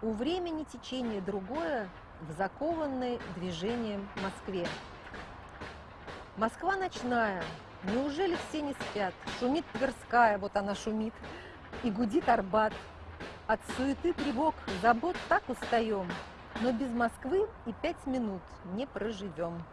У времени течение другое в закованной движением Москве. Москва ночная, неужели все не спят? Шумит Тверская, вот она шумит, и гудит Арбат. От суеты, тревог, забот так устаем, но без Москвы и пять минут не проживем.